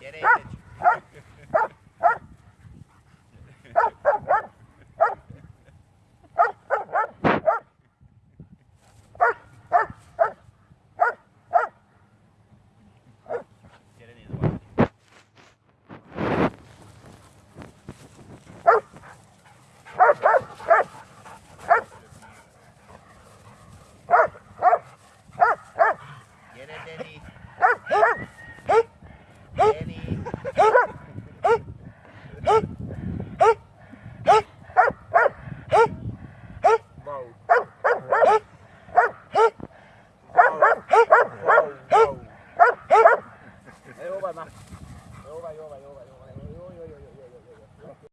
Yere indir. ばいな。弱い弱い弱い弱い。